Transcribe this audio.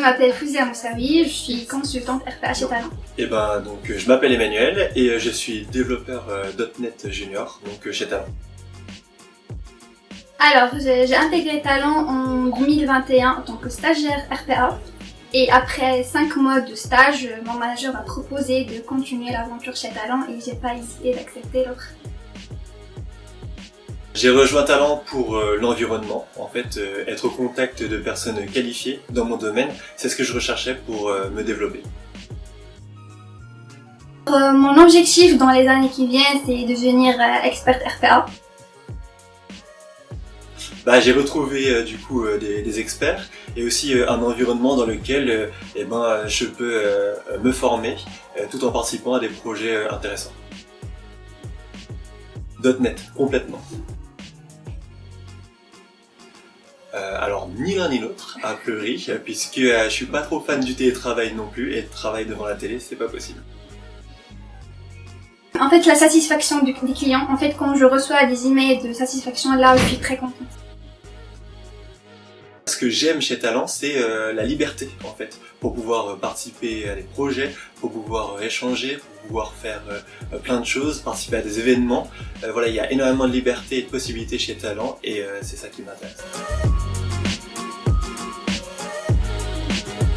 m'appelle Fouzia Moussaoui, je suis consultante RPA chez Talent. Et ben donc je m'appelle Emmanuel et je suis développeur .NET Junior donc chez Talent. Alors, j'ai intégré Talent en 2021 en tant que stagiaire RPA. Et après 5 mois de stage, mon manager m'a proposé de continuer l'aventure chez Talent et j'ai pas hésité d'accepter l'offre. J'ai rejoint Talent pour euh, l'environnement, en fait, euh, être au contact de personnes qualifiées dans mon domaine, c'est ce que je recherchais pour euh, me développer. mon objectif dans les années qui viennent, c'est devenir expert RPA. Bah, j'ai retrouvé du coup des, experts et aussi un environnement dans lequel eh ben, je peux me former tout en participant à des projets intéressants. .NET, complètement. Euh, alors ni l'un ni l'autre, a priori, puisque euh, je suis pas trop fan du télétravail non plus, et le travail devant la télé, c'est pas possible. En fait, la satisfaction des clients, en fait, quand je reçois des emails de satisfaction, là, je suis très contente. Ce que j'aime chez Talent, c'est euh, la liberté, en fait, pour pouvoir participer à des projets, pour pouvoir échanger, pour pouvoir faire plein de choses, participer à des événements. voilà, il y a énormément de liberté et de possibilités chez Talent, et c'est ça qui m'intéresse.